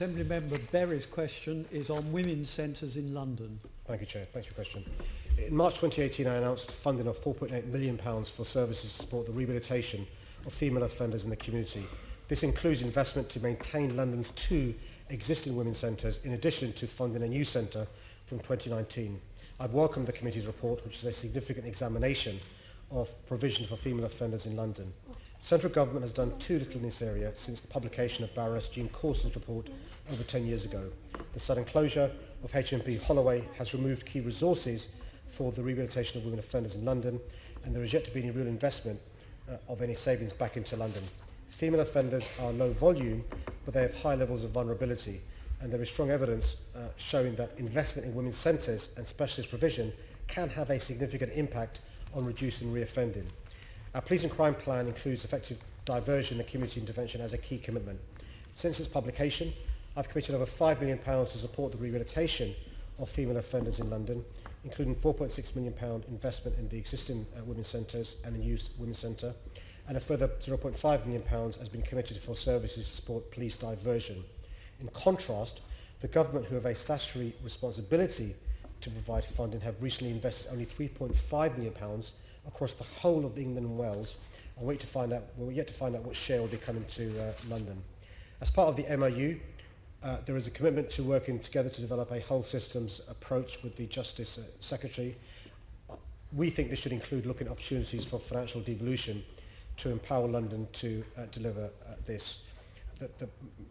Assembly Member Berry's question is on women's centres in London. Thank you, Chair. Thanks for your question. In March 2018, I announced funding of £4.8 million for services to support the rehabilitation of female offenders in the community. This includes investment to maintain London's two existing women's centres, in addition to funding a new centre from 2019. I've welcomed the committee's report, which is a significant examination of provision for female offenders in London. Central government has done too little in this area since the publication of Baroness Jean Corston's report over 10 years ago. The sudden closure of HMP Holloway has removed key resources for the rehabilitation of women offenders in London, and there is yet to be any real investment uh, of any savings back into London. Female offenders are low volume, but they have high levels of vulnerability, and there is strong evidence uh, showing that investment in women's centres and specialist provision can have a significant impact on reducing reoffending. Our police and crime plan includes effective diversion and community intervention as a key commitment. Since its publication, I've committed over £5 million to support the rehabilitation of female offenders in London, including £4.6 million investment in the existing uh, women's centres and a new women's centre, and a further £0.5 million has been committed for services to support police diversion. In contrast, the government, who have a statutory responsibility to provide funding, have recently invested only £3.5 million across the whole of England and Wales and wait to find out, we're yet to find out what share will be coming to uh, London. As part of the MOU, uh, there is a commitment to working together to develop a whole systems approach with the Justice uh, Secretary. Uh, we think this should include looking at opportunities for financial devolution to empower London to uh, deliver uh, this. The, the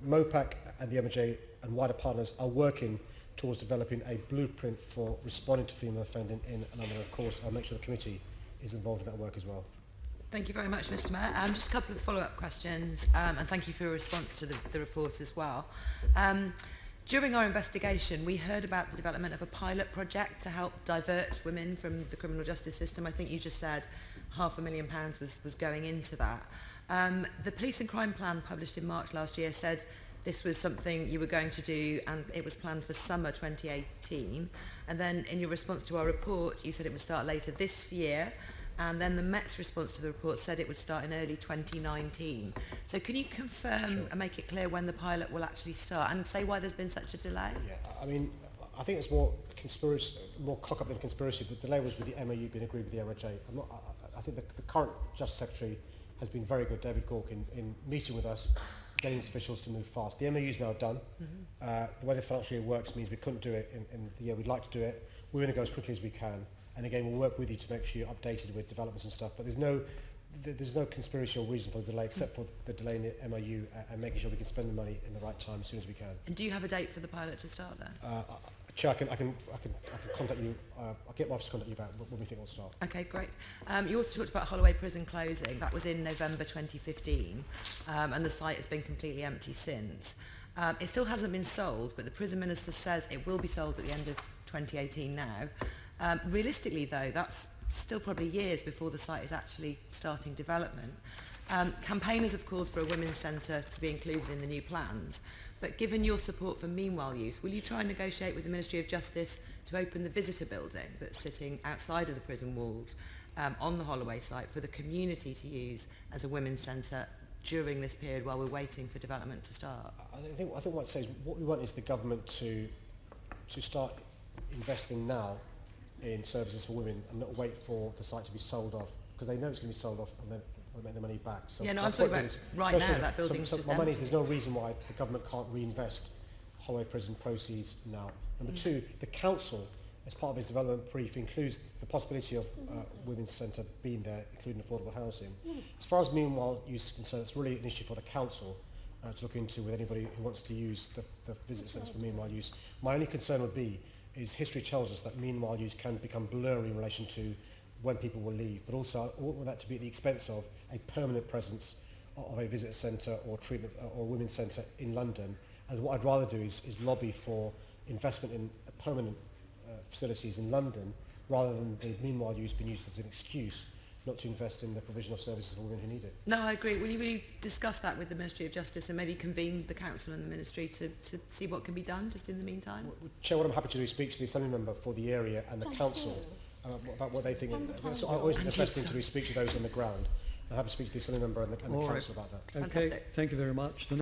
MOPAC and the MJ and wider partners are working towards developing a blueprint for responding to female offending in London. Of course, I'll make sure the committee is involved in that work as well. Thank you very much, Mr Mayor. Um, just a couple of follow-up questions, um, and thank you for your response to the, the report as well. Um, during our investigation, we heard about the development of a pilot project to help divert women from the criminal justice system. I think you just said half a million pounds was, was going into that. Um, the Police and Crime Plan published in March last year said this was something you were going to do and it was planned for summer 2018. And then in your response to our report, you said it would start later this year and then the Met's response to the report said it would start in early 2019. So can you confirm sure. and make it clear when the pilot will actually start and say why there's been such a delay? Yeah, I mean, I think it's more conspiracy, more cock up than conspiracy. The delay was with the MOU being agreed with the MOJ. I'm not, I, I think the, the current Justice Secretary has been very good, David Gauke, in, in meeting with us, getting officials to move fast. The MOU's now done. Mm -hmm. uh, the way the financial year works means we couldn't do it in, in the year we'd like to do it. We're going to go as quickly as we can. And again, we'll work with you to make sure you're updated with developments and stuff. But there's no there's no conspiracy or reason for the delay except for the delay in the MOU uh, and making sure we can spend the money in the right time as soon as we can. And do you have a date for the pilot to start then? Uh, Chair, I can, I can, I can, I can contact you. Uh, I'll get my office to contact you about when we think it'll start. Okay, great. Um, you also talked about Holloway Prison closing. That was in November 2015, um, and the site has been completely empty since. Um, it still hasn't been sold, but the prison minister says it will be sold at the end of 2018 now. Um, realistically, though, that's still probably years before the site is actually starting development. Um, campaigners have called for a women's centre to be included in the new plans, but given your support for meanwhile use, will you try and negotiate with the Ministry of Justice to open the visitor building that's sitting outside of the prison walls um, on the Holloway site for the community to use as a women's centre during this period while we're waiting for development to start? I think, I think what, says, what we want is the government to, to start investing now in services for women and not wait for the site to be sold off because they know it's going to be sold off and then they'll make the money back. So yeah, no, I'm talking about right now, that building's so, so just my money is there's no reason why the government can't reinvest Holloway Prison proceeds now. Number mm. two, the council, as part of its development brief, includes the possibility of uh, Women's Centre being there, including affordable housing. Mm. As far as meanwhile use is concerned, it's really an issue for the council uh, to look into with anybody who wants to use the, the visit centres for meanwhile use. My only concern would be is history tells us that meanwhile use can become blurry in relation to when people will leave, but also I want that to be at the expense of a permanent presence of a visitor centre or treatment uh, or women's centre in London. And what I'd rather do is, is lobby for investment in permanent uh, facilities in London rather than the meanwhile use being used as an excuse not to invest in the provision of services for women who need it. No, I agree. Will you, will you discuss that with the Ministry of Justice and maybe convene the Council and the Ministry to, to see what can be done just in the meantime? Well, Chair, what I'm happy to do is speak to the Assembly Member for the area and the Thank Council. You. Uh, about what they think. That's always the best thing to do is speak to those on the ground. I'm happy to speak to the Assembly member and the, and the council right. about that. Okay, Fantastic. thank you very much. The